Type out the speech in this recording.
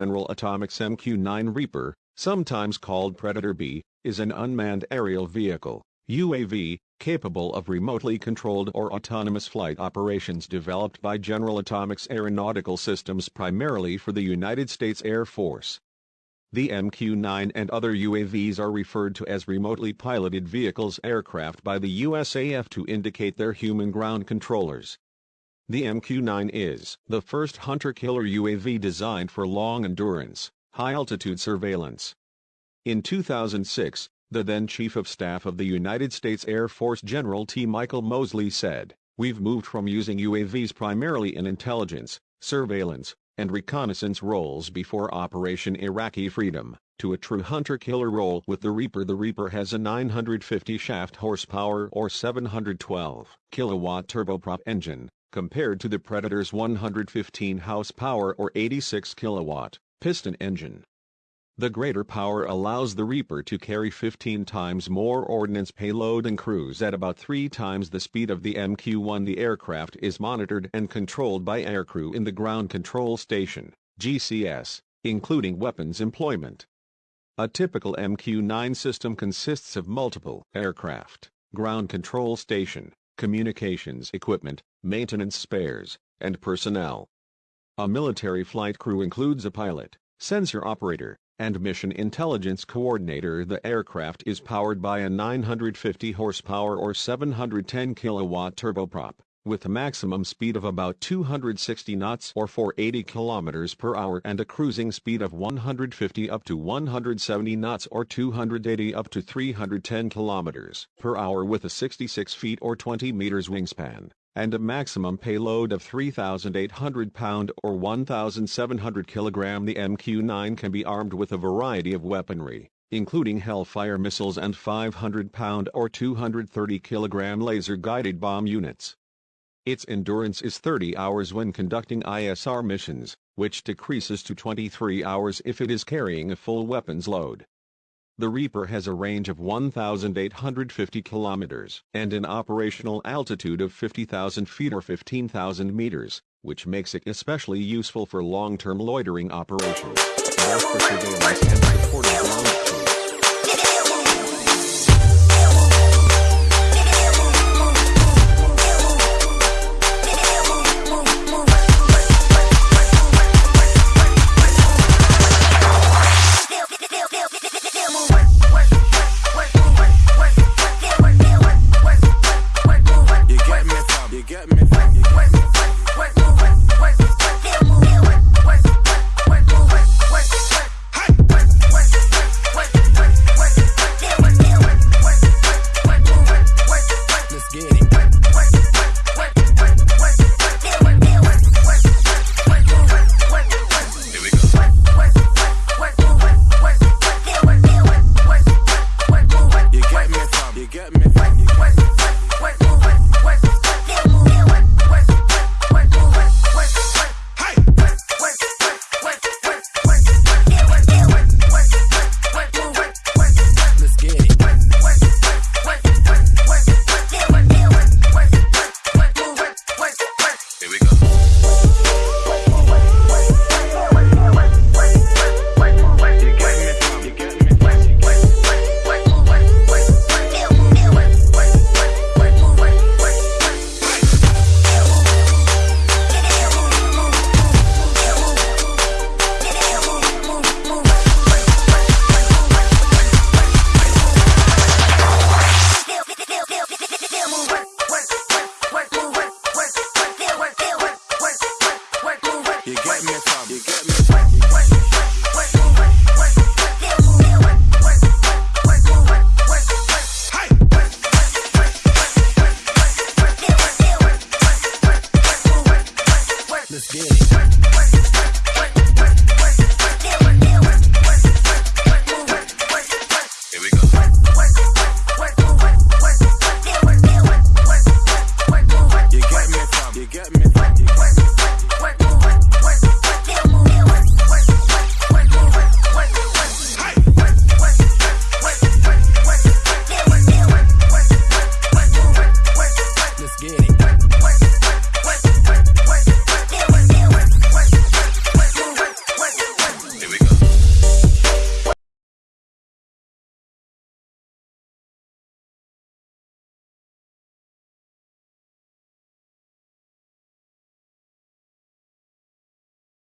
General Atomics MQ-9 Reaper, sometimes called Predator B, is an unmanned aerial vehicle, UAV, capable of remotely controlled or autonomous flight operations developed by General Atomics Aeronautical Systems primarily for the United States Air Force. The MQ-9 and other UAVs are referred to as remotely piloted vehicles aircraft by the USAF to indicate their human ground controllers. The MQ-9 is the first hunter-killer UAV designed for long endurance, high-altitude surveillance. In 2006, the then Chief of Staff of the United States Air Force General T. Michael Moseley said, We've moved from using UAVs primarily in intelligence, surveillance, and reconnaissance roles before Operation Iraqi Freedom, to a true hunter-killer role with the Reaper. The Reaper has a 950 shaft horsepower or 712 kilowatt turboprop engine, compared to the Predator's 115 horsepower or 86 kilowatt piston engine. The greater power allows the Reaper to carry 15 times more ordnance payload and cruise at about 3 times the speed of the MQ-1. The aircraft is monitored and controlled by aircrew in the Ground Control Station, GCS, including weapons employment. A typical MQ-9 system consists of multiple aircraft, ground control station, communications equipment, maintenance spares, and personnel. A military flight crew includes a pilot, sensor operator, and mission intelligence coordinator. The aircraft is powered by a 950 horsepower or 710 kilowatt turboprop, with a maximum speed of about 260 knots or 480 kilometers per hour and a cruising speed of 150 up to 170 knots or 280 up to 310 kilometers per hour with a 66 feet or 20 meters wingspan and a maximum payload of 3,800 pound or 1,700 kilogram. The MQ-9 can be armed with a variety of weaponry, including Hellfire missiles and 500 pound or 230 kilogram laser-guided bomb units. Its endurance is 30 hours when conducting ISR missions, which decreases to 23 hours if it is carrying a full weapons load. The Reaper has a range of 1,850 kilometers and an operational altitude of 50,000 feet or 15,000 meters, which makes it especially useful for long-term loitering operations, Let's get it.